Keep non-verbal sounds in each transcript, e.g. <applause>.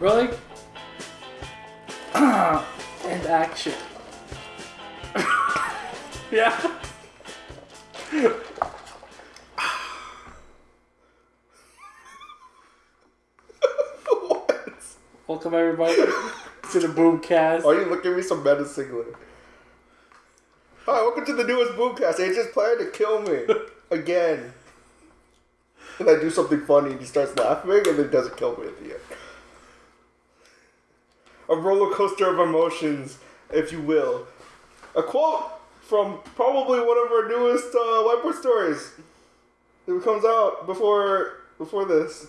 Rolling. <coughs> and action. <laughs> yeah. What? Welcome everybody to the Boomcast. Why are you looking at me so menacingly? Hi, welcome to the newest Boomcast. They just planned to kill me <laughs> again. And I do something funny and he starts laughing and then doesn't kill me at the end. A roller coaster of emotions, if you will. A quote from probably one of our newest uh, whiteboard stories. It comes out before before this.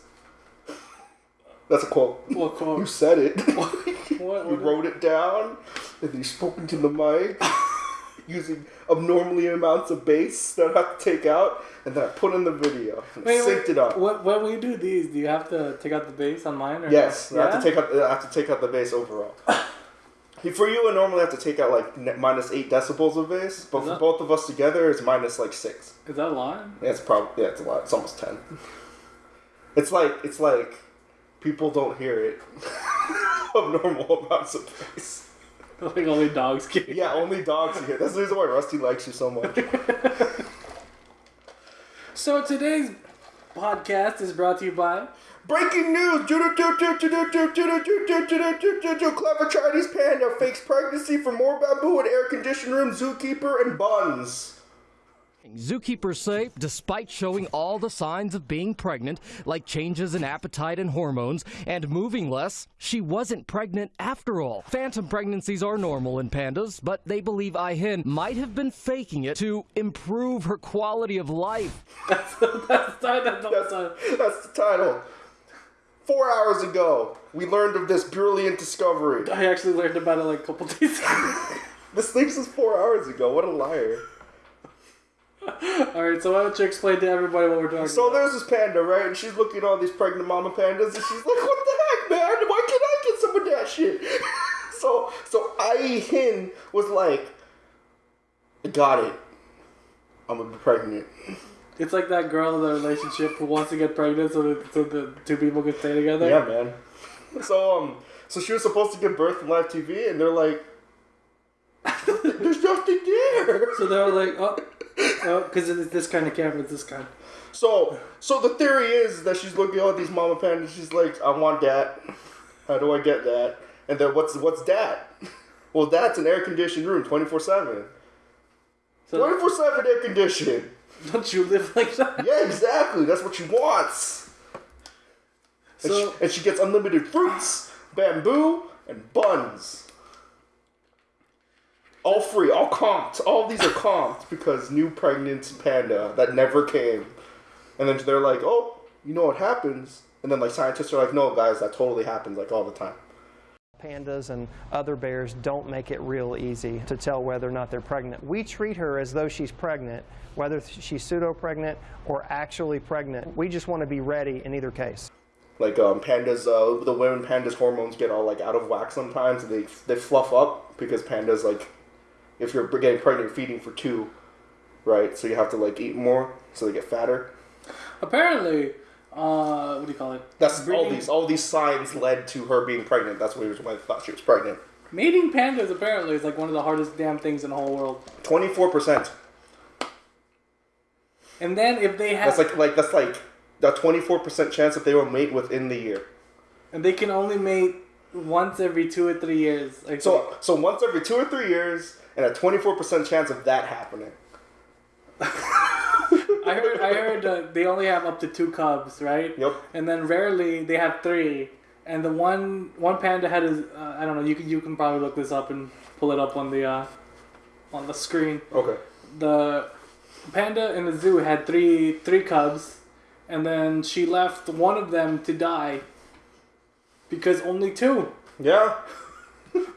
That's a quote. What quote? You said it. What- <laughs> you wrote it down, and then you spoke into the mic using abnormally amounts of bass that I have to take out, and then I put in the video. And Wait, synced wait, it up. When, when we do these, do you have to take out the bass on mine? Or Yes, Yeah? I have to take out. I have to take out the bass overall. <coughs> For you, I normally have to take out like minus eight decibels of bass, but Is for that- both of us together, it's minus like six. Is that a lot? Yeah, it's probably yeah, it's a lot. It's almost ten. <laughs> It's like it's like people don't hear it. <laughs> Abnormal amounts of bass. Like only dogs can. Yeah, only dogs hear. That's the reason why Rusty likes you so much. So today's podcast is brought to you by. Breaking news! Clever Chinese panda fakes pregnancy for more bamboo in air conditioned room, zookeeper, and buns. Zookeepers say, despite showing all the signs of being pregnant, like changes in appetite and hormones, and moving less, she wasn't pregnant after all. Phantom pregnancies are normal in pandas, but they believe Ai Hin might have been faking it to improve her quality of life. <laughs> That's the that's the That's, that's the title. Four hours ago, we learned of this brilliant discovery. I actually learned about it like a couple <laughs> days ago. <laughs> This thing was four hours ago. What a liar. <laughs> Alright, so why don't you explain to everybody what we're talking So about? there's this panda, right? And she's looking at all these pregnant mama pandas, and she's like, "What the heck, man? Why can't I get some of that shit?" <laughs> so, so Ai Hin was like, "I "Got it. I'm gonna be pregnant." It's like that girl in the relationship who wants to get pregnant so that so the two people can stay together. Yeah, man. So, um, so she was supposed to give birth on live TV, and they're like, "There's nothing there." So they're like, oh, oh, because it's this kind of camera, it's this kind. So, so the theory is that she's looking at all these mama pandas. She's like, "I want that. How do I get that?" And then what's what's that? Well, that's an air conditioned room, twenty four seven. Twenty four seven air conditioned. don't you live like that? Yeah, exactly. That's what she wants. And, So she, and she gets unlimited fruits, bamboo, and buns. All free, all comped. All these are comped because new pregnant panda that never came. And then they're like, oh, you know what happens? And then like scientists are like, no, guys, that totally happens like all the time. Pandas and other bears don't make it real easy to tell whether or not they're pregnant. We treat her as though she's pregnant, whether she's pseudo pregnant or actually pregnant. We just want to be ready in either case. Like um, pandas, uh, the women pandas' hormones get all like out of whack sometimes, and they they fluff up because pandas like, if you're getting pregnant, you're feeding for two, right? So you have to like eat more, so they get fatter. apparently, uh, what do you call it? That's all these all these signs led to her being pregnant. That's what why I thought she was pregnant. Mating pandas apparently is like one of the hardest damn things in the whole world. Twenty four percent. And then if they have, That's like like that's like a twenty four percent chance that they will mate within the year. and they can only mate once every two or three years. Like So so once every two or three years, and a twenty four percent chance of that happening. I heard, I heard uh, they only have up to two cubs, right? Yep. And then rarely they have three. And the one one panda had is uh, I don't know. You can you can probably look this up and pull it up on the uh, on the screen. Okay. The panda in the zoo had three three cubs, and then she left one of them to die because only two. Yeah. <laughs>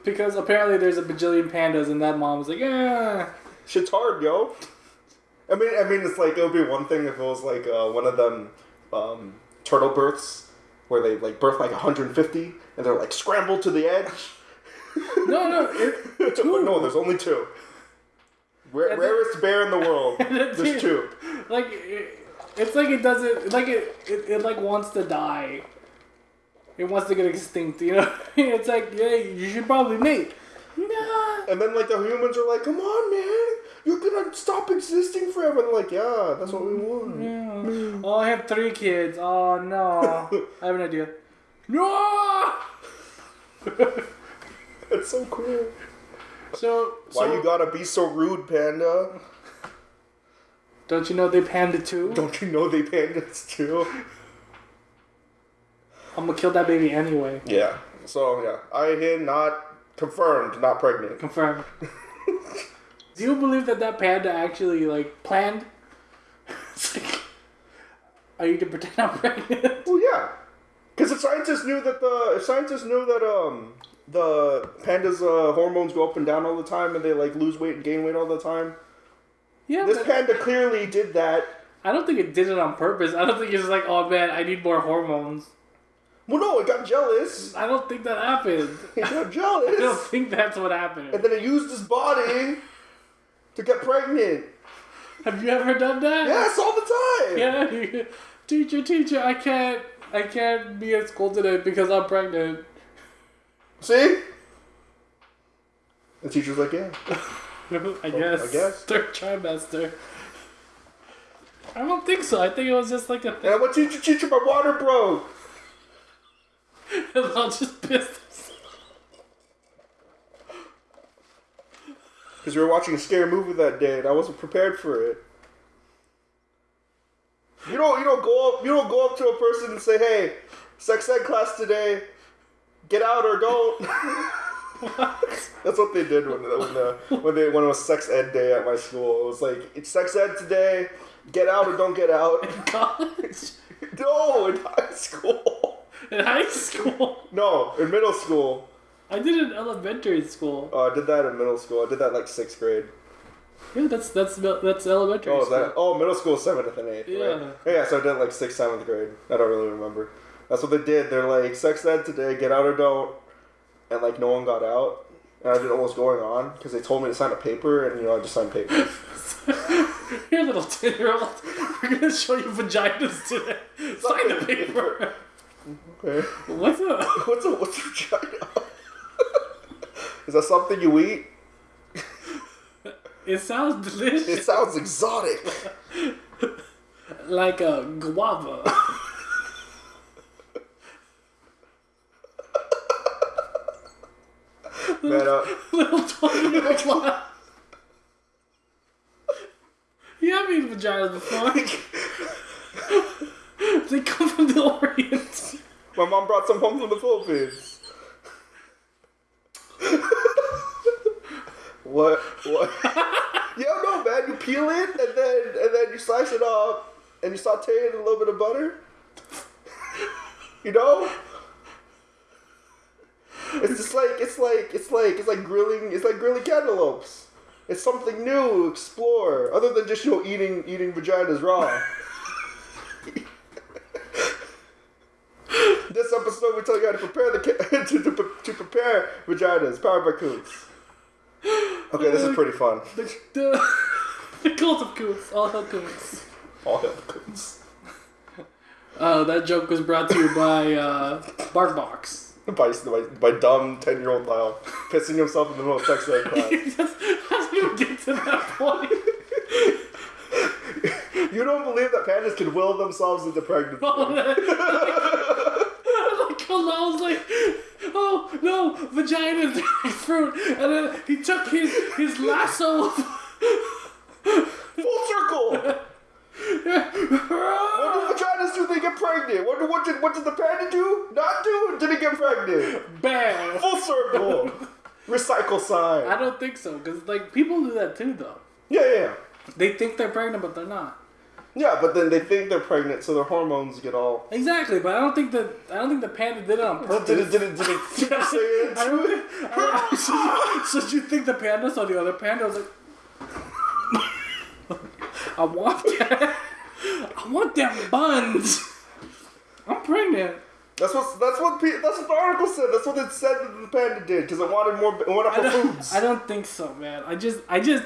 Because apparently there's a bajillion pandas, and that mom was like, yeah. Shit's hard, yo. I mean, I mean, it's like it would be one thing if it was like uh, one of them um, turtle births where they like birth like 150 and they're like scrambled to the edge. <laughs> No, no, it, <laughs> but no, there's only two. Rare, And then- rarest bear in the world. There's two. like it, it's like it doesn't like it, it it like wants to die it wants to get extinct. You know, <laughs> it's like, yeah, you should probably mate. Nah. And then like the humans are like, "Come on, man, you're gonna stop existing forever." And they're like, "Yeah, that's what we mm, want." Yeah. Oh, I have three kids. Oh no, <laughs> I have an idea. No. <laughs> It's so cool. So, Why so you gotta be so rude, panda? don't you know they panda too? Don't you know they pandas too? I'm gonna kill that baby anyway. Yeah. So yeah, Ai Hin not confirmed, not pregnant. Confirmed. <laughs> Do you believe that that panda actually like planned? It's like, I need to pretend I'm pregnant. Well, yeah, because if scientists knew that the if scientists knew that um the pandas' uh, hormones go up and down all the time and they like lose weight and gain weight all the time, Yeah, this panda clearly did that. I don't think it did it on purpose. I don't think it's like, oh man, I need more hormones. Well, no, it got jealous. I don't think that happened. <laughs> It got jealous. <laughs> I don't think that's what happened. and then it used his body to get pregnant. Have you ever done that? Yes, all the time. Yeah. <laughs> teacher, teacher, I can't, I can't be at school today because I'm pregnant. See? The teacher's like, yeah. Oh, I guess. I guess. Third trimester. I don't think so. I think it was just like a thing. I went, teacher, teacher, my water broke. And I'll just piss. Because we were watching a scary movie that day, and I wasn't prepared for it. You don't, you don't go up, you don't go up to a person and say, "Hey, sex ed class today, get out or don't." <laughs> That's what they did when when, uh, when they when it was sex ed day at my school. It was like it's sex ed today, get out or don't get out. In College. <laughs> no, in high school. In high school. No, in middle school. I did it in elementary school. Oh, I did that in middle school. I did that like sixth grade. Yeah, that's that's that's elementary Oh, school. that? Oh, middle school, seventh and eighth. Yeah. Right? Yeah. So I did like sixth, seventh grade. I don't really remember. That's what they did. They're like sex ed today, get out or don't, and like no one got out. And I didn't know what was going on because they told me to sign a paper, and you know I just signed papers. <laughs> Here, little ten year old, we're gonna show you vaginas today. Sign the paper. Okay. What's up? <laughs> What's a what's a vagina? <laughs> Is that something you eat? It sounds delicious. It sounds exotic. like a guava. Man, uh, <laughs> little old lad. Yeah, I've eaten vaginas before. They come from the Orient. my mom brought some home from the Philippines. what? What? yeah, no, man. You peel it and then and then you slice it up and you saute it in a little bit of butter. You know. It's just like it's like it's like it's like grilling it's like grilling cantaloupes. It's something new, explore. Other than just you know eating eating vaginas raw. This episode, we tell you how to prepare the ca- <laughs> to, to, to prepare vaginas. Powered by Coots. Okay, this is pretty fun. The, the, <laughs> the cult of coots. All hell coots. All the Coots. Uh, that joke was brought to you by uh, BarkBox. By, by, by dumb ten year old Lyle pissing himself in the middle of sex ed <laughs> class. How do you get to that point? You don't believe that pandas can will themselves into pregnancy. Was like, oh no, vagina <laughs> fruit, and then he took his his lasso. Full circle. <laughs> What do vaginas do? They get pregnant. What, what, did, what did the panda do? Not do? Did it get pregnant? Bam. Full circle. Recycle sign. I don't think so, cause like people do that too, though. Yeah, yeah. They think they're pregnant, but they're not. Yeah, but then they think they're pregnant, so their hormones get all. Exactly, but I don't think that I don't think the panda did it on purpose. Did it? Did it? Did it? Super Saiyan <laughs> I two don't it? think, I don't, so, so you think the panda saw the other panda? I was like, <laughs> I want that. I want them buns. I'm pregnant. That's what. That's what. pe- That's what the article said. That's what it said that the panda did because it wanted more. It wanted more don't, foods. I don't think so, man. I just, I just,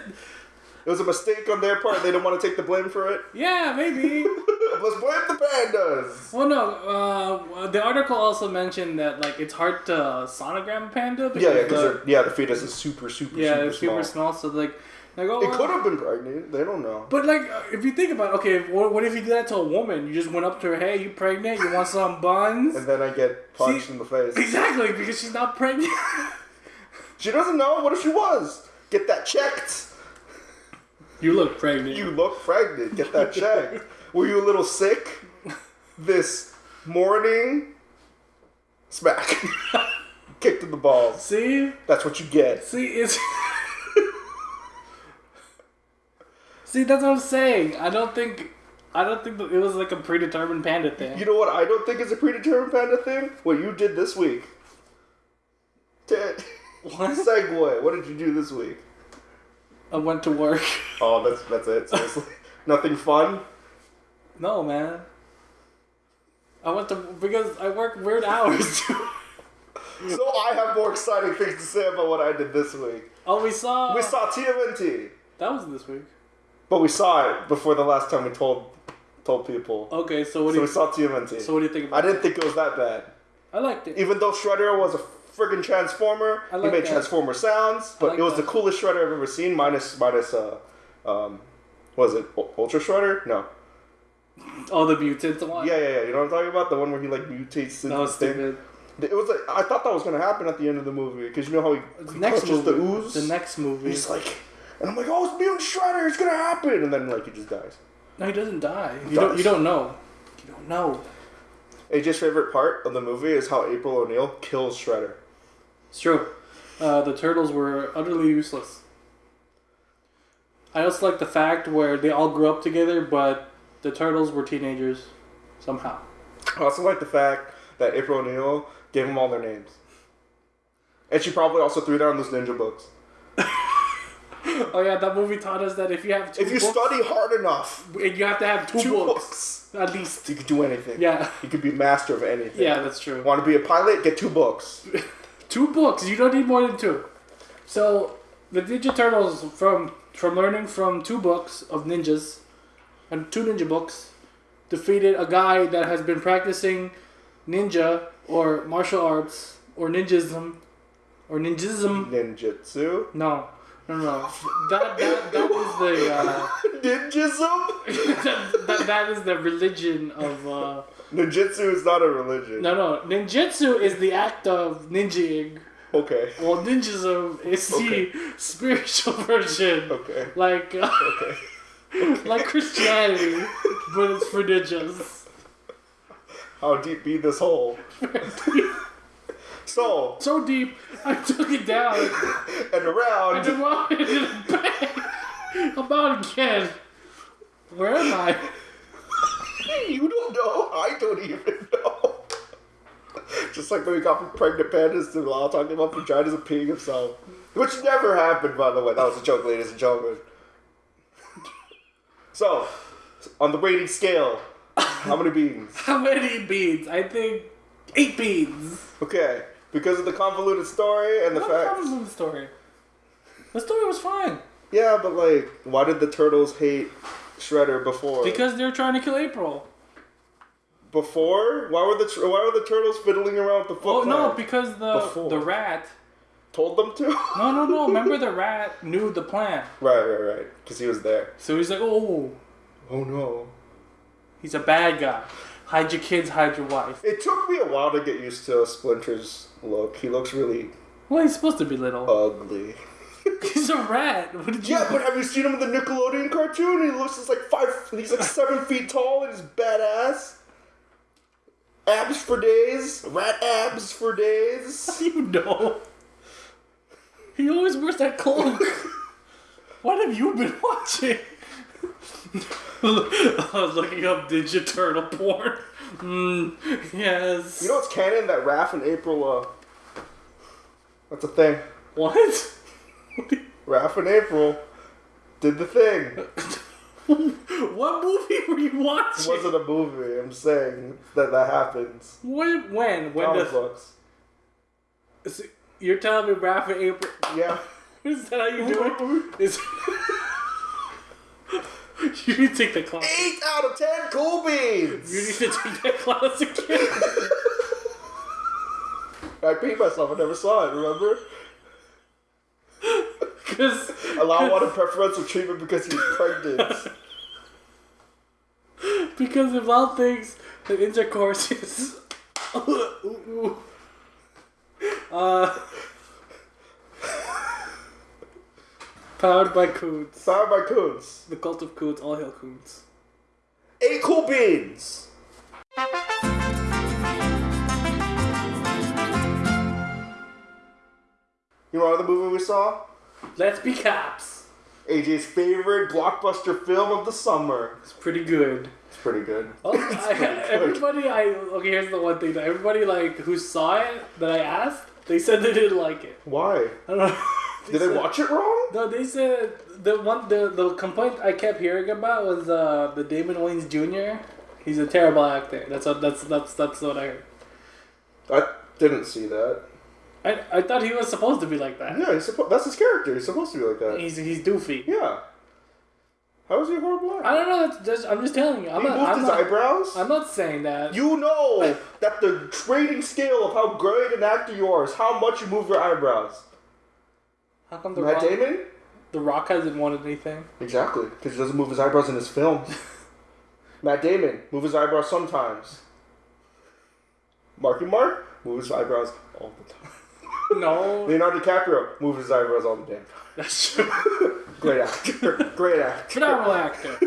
It was a mistake on their part. They didn't want to take the blame for it. yeah, maybe. <laughs> Let's blame the pandas. Well, no. Uh, the article also mentioned that like it's hard to sonogram a panda. Yeah, yeah, the, because yeah, the fetus is super, super, yeah, super small. super small. So like, like oh, It could have been pregnant. They don't know. But like, uh, if you think about, it, okay, what, what if you did that to a woman? You just went up to her, hey, you pregnant? You want some buns? And then I get punched See- in the face. Exactly, because she's not pregnant. <laughs> She doesn't know. What if she was? Get that checked. You look pregnant. You look pregnant. Get that checked. <laughs> Were you a little sick this morning? Smack. <laughs> Kicked in the balls. see, That's what you get. see, it's. <laughs> see, that's what I'm saying. I don't think, I don't think it was like a predetermined panda thing. You know what I don't think it's a predetermined panda thing? What you did this week. Ted. What? Segway. What did you do this week? I went to work. <laughs> Oh, that's that's it. Seriously. <laughs> Nothing fun. No, man. I went to because I work weird hours. <laughs> So I have more exciting things to say about what I did this week. oh, we saw. We saw TMNT, that was this week. but we saw it before the last time we told told people. Okay, so what So do we saw TMNT. So what do you think I didn't think it was that bad. I liked it. Even though Shredder was a friggin' transformer, I he made that. transformer sounds, but like it was that. the coolest Shredder I've ever seen. Minus minus uh, um, was it Ultra Shredder? No. All the mutants one. Yeah, yeah, yeah. You know what I'm talking about? The one where he like mutates into was thing. stupid. It was like I thought that was gonna happen at the end of the movie because you know how he, he next movie. the ooze. The next movie. He's like, and I'm like, oh, it's Mutant Shredder. It's gonna happen, and then like he just dies. no, he doesn't die. He you don't. does. You don't know. You don't know. AJ's favorite part of the movie is how April O'Neil kills Shredder. It's true. Uh, the turtles were utterly useless. I also like the fact where they all grew up together, but the turtles were teenagers somehow. I also like the fact that April O'Neil gave them all their names. And she probably also threw down those ninja books. <laughs> Oh yeah, that movie taught us that if you have two If you books, study hard enough, and you have to have two, two books, books, at least. you could do anything. Yeah, You could be master of anything. yeah, that's true. Want to be a pilot? Get two books. <laughs> Two books. You don't need more than two. So the Ninja Turtles, from from learning from two books of ninjas, and two ninja books, defeated a guy that has been practicing ninja or martial arts or ninjism or ninjism. Ninjutsu. No, no, no. That that that is the uh, <laughs> Ninjism? <laughs> that, that, that is the religion of. Uh, Ninjutsu is not a religion. no, no. Ninjutsu is the act of ninjaing. Okay. Well, ninjism is Okay. the spiritual version. Okay. Like, uh, Okay. <laughs> like Christianity, but it's for ninjas. How deep be this hole? So, So deep, I took it down. and around. I did well, I did bang. I'm out again. Where am I? You don't know. I don't even know. <laughs> Just like when we got from pregnant pandas to Lyle talking about vaginas and peeing himself. Which never happened, by the way. That was a joke, ladies and gentlemen. <laughs> So, on the rating scale, how many beans? <laughs> How many beads? I think eight beads. Okay, because of the convoluted story and the What fact. the story? The story was fine Yeah, but like, why did the turtles hate Shredder before? because they were trying to kill April. before, why were the tr- why were the turtles fiddling around with the Oh foot? no, because the Before. the rat. told them to. No, no, no. <laughs> Remember the rat knew the plan, right, right, right. Because he was there. so he's like, oh, Oh no. he's a bad guy. Hide your kids, hide your wife. It took me a while to get used to Splinter's look. He looks really Well, he's supposed to be little. ugly. He's a rat. What did you? Yeah, but have you seen him in the Nickelodeon cartoon? He looks just like five. He's like seven feet tall and he's badass. Abs for days. Rat abs for days. <laughs> you know. He always wears that cloak. what have you been watching? <laughs> I was looking up Ninja Turtle porn. Mm, yes. You know what's canon? That Raph and April. Uh, that's a thing. what? <laughs> Raph and April did the thing. <laughs> what movie were you watching? It wasn't a movie. I'm saying that that happens. When? When? When Comic does? books. it- You're telling me Raph and April? Yeah. <laughs> Is that how you do it? Is You need to take the class. Eight out of ten cool beans. You need to take that class again. I beat myself. I never saw it. Remember? Because Allow wanted <laughs> preferential treatment because he's pregnant. because of all things, the intercourse is. <laughs> Uh, powered by Coons. Powered by coons. The cult of Coons, all hail Coons. Eight cool beans. You know what other movie we saw? Let's be cops. AJ's favorite blockbuster film of the summer. It's pretty good. It's pretty good. Oh, <laughs> I, everybody, I okay. Here's the one thing that everybody like who saw it that I asked, they said they didn't like it. Why? I don't know. <laughs> Did they said- watch it wrong? No, they said the one the the complaint I kept hearing about was uh the Damon Wayans Jr. He's a terrible actor. That's what that's that's that's what I heard. I didn't see that. I, I thought he was supposed to be like that. Yeah, he's suppo- that's his character. He's supposed to be like that. He's he's doofy. Yeah. How is he a horrible actor? I don't know. That's just, I'm just telling you. I'm He not. moved I'm his not, eyebrows. I'm not saying that. You know <laughs> that the rating scale of how great an actor you are is how much you move your eyebrows. How come the Matt Rock, Damon? the Rock hasn't wanted anything? Exactly, because he doesn't move his eyebrows in his films. <laughs> Matt Damon, move his eyebrows sometimes. Marky Mark, move his eyebrows all the time. No, <laughs> Leonardo DiCaprio, moves his eyebrows all the damn time. that's true. <laughs> Great actor. Great actor. Phenomenal actor.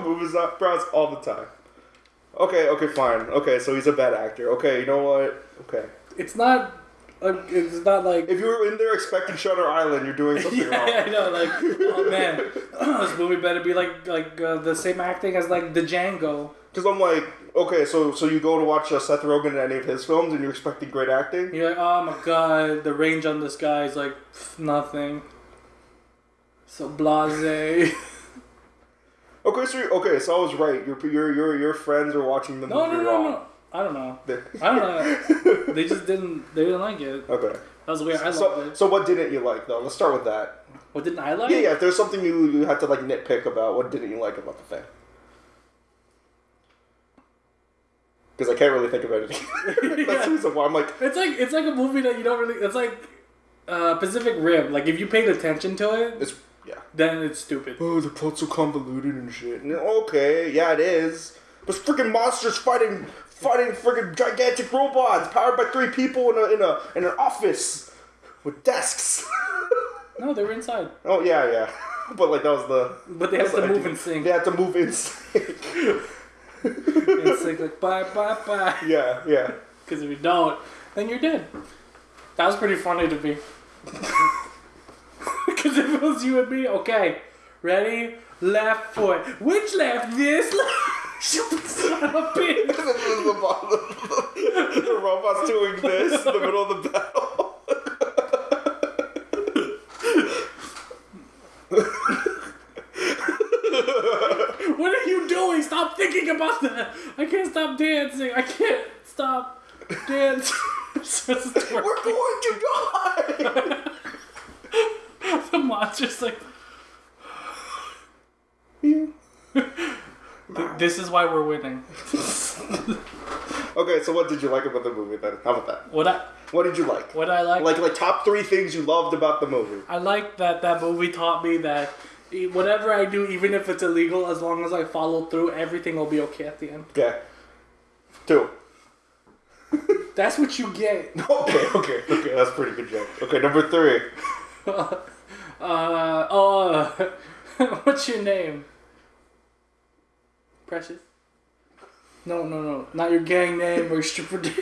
move his eyebrows all the time. Okay, okay, fine. Okay, so he's a bad actor. Okay, you know what? Okay. It's not. Uh, it's not like. If you were in there expecting Shutter Island, you're doing something wrong. <laughs> yeah, wrong. I know. Like, oh man, <clears throat> this movie better be like like uh, the same acting as like the Django. Because I'm like, okay, so so you go to watch uh, Seth Rogen in any of his films, and you're expecting great acting. You're like, oh my god, the range on this guy is like pff, nothing. So blase. <laughs> Okay, so okay, so I was right. Your your your your friends are watching the No, movie no, no, wrong. no. I don't know. I don't know. <laughs> They just didn't. They didn't like it. okay. That was weird. I So loved it. so what didn't you like though? Let's start with that. What didn't I like? Yeah, yeah. If there's something you you had to like nitpick about, what didn't you like about the thing? Because I can't really think of anything. <laughs> That's the reason why I'm like, It's like it's like a movie that you don't really. It's like uh, Pacific Rim. Like if you paid attention to it, it's yeah. then it's stupid. Oh, the plot's so convoluted and shit. And, Okay, yeah, it is. But freaking monsters fighting, fighting freaking gigantic robots powered by three people in a in a in an office with desks. No, they were inside, oh yeah, yeah. <laughs> But like that was the. but they have to the move idea. in sync. They had to move in sync. <laughs> In like bye, bye, bye. yeah, yeah. Because if you don't, then you're dead. That was pretty funny to me. <laughs> Because if it was you and me, okay, ready, left foot. Which left? This <laughs> left. Son of a <laughs> bitch. This is the, bottom. the robot's doing this in the middle of the battle. What are you doing? Stop thinking about that. I can't stop dancing. I can't stop dancing. Starts to twerk. We're going to die. <laughs> the monster's like. <sighs> this is why we're winning. okay, so what did you like about the movie then? How about that? What I What did you like? what I like, Like like top three things you loved about the movie. I like that that movie taught me that whatever I do, even if it's illegal, as long as I follow through, everything will be okay at the end. Okay. Two. <laughs> That's what you get. <laughs> Okay, okay, okay. That's a pretty good joke. Okay, number three. <laughs> Uh, uh, what's your name? Precious. No, no, no, not your gang name or stripper name.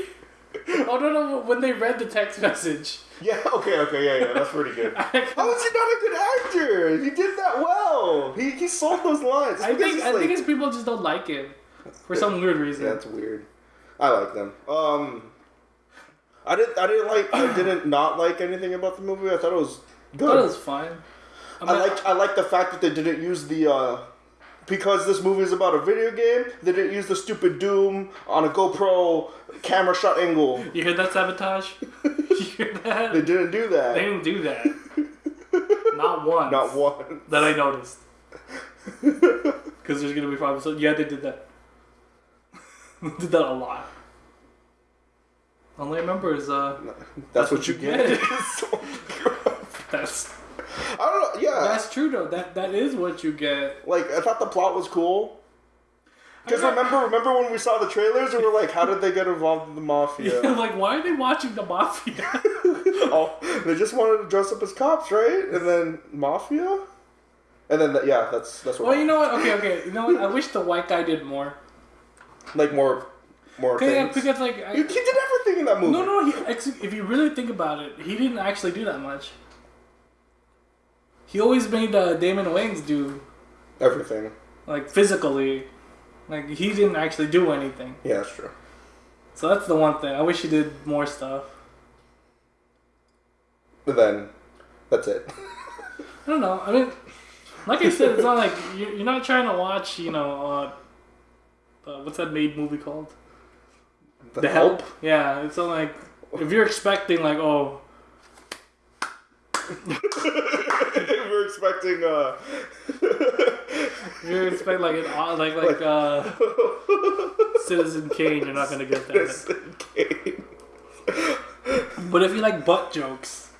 Oh no, no! When they read the text message, Yeah, okay, okay, yeah, yeah. That's pretty good. <laughs> How is he not a good actor? He did that well. He, he sold those lines. I think I like- think it's people just don't like it for some weird reason. Yeah, that's weird. I like them. Um, I didn't. I didn't like. I didn't <clears throat> not like anything about the movie. I thought it was good. It was fine. I, I like. I like the fact that they didn't use the. uh because this movie is about a video game, they didn't use the stupid Doom on a GoPro camera shot angle. You hear that sabotage? <laughs> you hear that? They didn't do that. They didn't do that. <laughs> Not once. Not one. that I noticed. <laughs> Because there's gonna be five episodes. Yeah, they did that. did that a lot. All I remember is uh, That's what you get. that's I don't know. Yeah, that's true though. That that is what you get. like I thought the plot was cool. Because remember, remember when we saw the trailers and we're like, how did they get involved in the mafia? <laughs> like, why are they watching the mafia? <laughs> <laughs> oh, they just wanted to dress up as cops, right? And then mafia, and then yeah, that's that's what. well, you know what? Okay, okay. You know what? I wish the white guy did more. like more, more things. because like, I, he, he did everything in that movie. no, no. He, if you really think about it, he didn't actually do that much. He always made uh, Damon Wayans do everything. like physically, like he didn't actually do anything. Yeah, that's true. So that's the one thing. I wish he did more stuff. But then, that's it. I don't know. I mean, like I said, it's not like you're, you're not trying to watch. You know, uh, uh, what's that made movie called? The Help. Yeah, it's not like if you're expecting like oh <laughs> expecting. uh you're expecting like an uh, like like uh Citizen Kane, you're not gonna get that. game. But if you like butt jokes,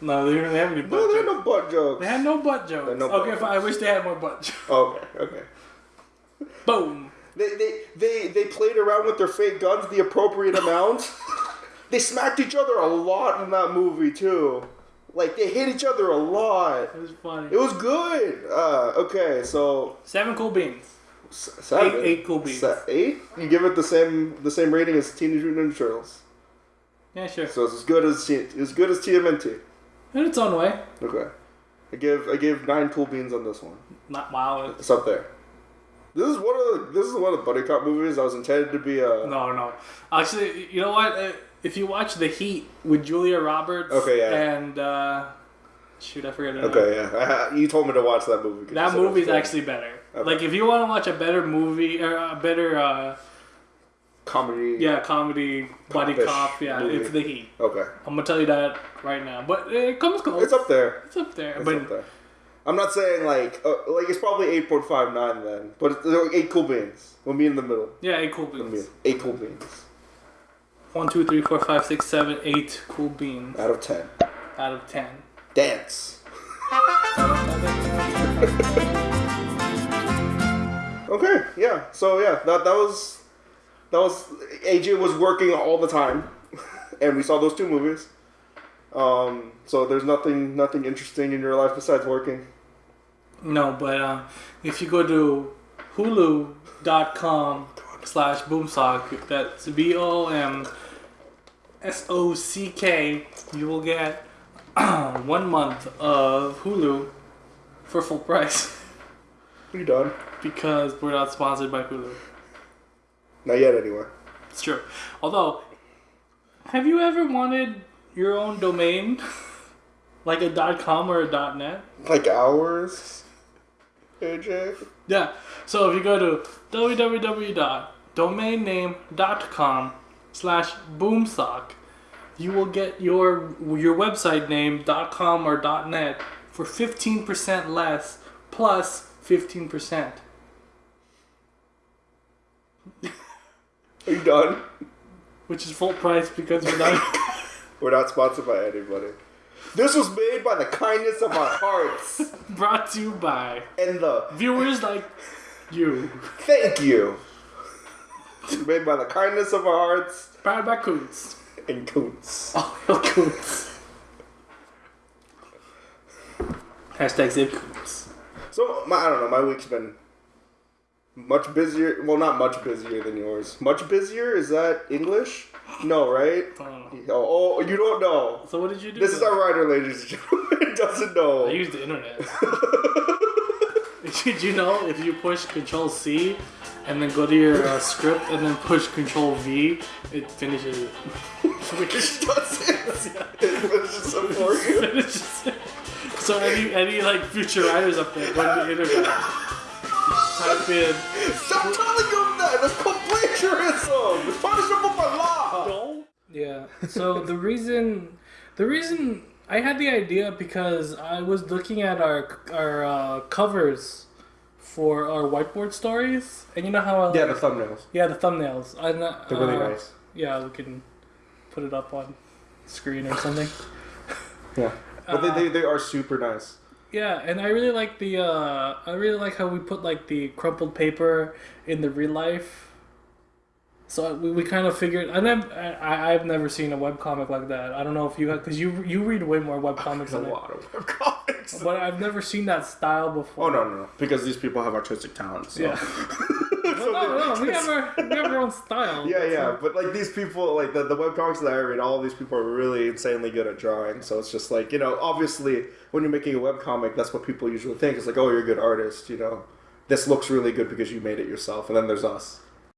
no, they don't have any butt No, jokes. no butt jokes. They had no butt jokes. No butt okay, fine. I wish they had more butt jokes. Okay, okay. Boom. They, they, they, they played around with their fake guns the appropriate amount. <laughs> they smacked each other a lot in that movie too. Like they hit each other a lot. It was funny. It was good. Uh, okay, so Seven cool beans. Eight seven, Eight- eight cool beans. Se- eight. You give it the same the same rating as Teenage Mutant Ninja Turtles. Yeah, sure. So it's as good as as good as TMNT. In its own way. Okay. I give I give nine cool beans on this one. Not wow. It's up there. This is one of the this is one of the buddy cop movies that was intended to be a No, no. Actually, you know what? If you watch The Heat with Julia Roberts Okay, yeah. and uh, shoot, I forget her name. Okay, yeah. <laughs> You told me to watch that movie. That said it was movie's actually better. Okay. Like if you want to watch a better movie or a better uh, comedy. yeah comedy buddy Cop-ish yeah, movie. it's The Heat. Okay. I'm gonna tell you that right now. But it comes close. It's up there. It's up there. It's but up there. I'm not saying like uh, like it's probably eight point five nine then, but it's uh, eight cool beans. We'll meet in the middle. yeah, eight cool beans. eight cool beans One, two, three, four, five, six, seven, eight cool beans out of ten. out of ten. Dance. <laughs> Okay, yeah. So yeah, that that was that was AJ was working all the time, <laughs> and we saw those two movies. Um, so there's nothing nothing interesting in your life besides working. No, but uh, if you go to hulu.com slash boomsock, that's B O M S O C K, you will get <clears throat> one month of Hulu for full price Are you done? because we're not sponsored by Hulu. Not yet, anyway. It's true. Although, have you ever wanted your own domain? <laughs> like a .com or a .net? Like ours? AJ. Yeah. So if you go to www.domainname.com slash boomsock, you will get your your website name .com or dot .net for 15% less plus 15%. Are you done? Which is full price because we're not <laughs> We're not sponsored by anybody. This was made by the kindness of our hearts <laughs> brought to you by and the viewers like you. thank you. <laughs> made by the kindness of our hearts Powered by Coots. and Coots. Oh, Coots. Hashtag Zip Coots. So my, I don't know. My week's been much busier. Well, not much busier than yours. Much busier is that English? No, right? I don't know. Oh, oh, you don't know. So what did you do? This is our writer, ladies and gentlemen. <laughs> Doesn't know. I know. use the internet. <laughs> Did you know if you push Control C and then go to your uh, script and then push Control V, it finishes it. <laughs> Which doesn't. It finishes it for you. Finishes it. So any any like future writers up there, go to the internet, type in. Stop telling them that. That's called plagiarism. It's punishable by law. Yeah. So the reason, the reason I had the idea because I was looking at our our uh, covers for our whiteboard stories, and you know how I Yeah, the thumbnails. yeah the thumbnails. I uh, They're really nice. Yeah, we can put it up on screen or something. <laughs> Yeah. But Uh, they, they, they are super nice. Yeah, and I really like the uh, I really like how we put like the crumpled paper in the real life. So we, we kind of figured, and I've, I I've never seen a webcomic like that. I don't know if you have, because you you read way more webcomics There's <laughs> a than I, lot of web comics. but I've never seen that style before. Oh no, no, no! Because these people have artistic talents. So. Yeah. <laughs> So no, no, we have our <laughs> we have our own style. Yeah, yeah, but like these people, like the, the webcomics that I read, all these people are really insanely good at drawing. So it's just like, you know, obviously when you're making a webcomic, that's what people usually think. It's like, oh, you're a good artist, you know. This looks really good because you made it yourself. And then there's us.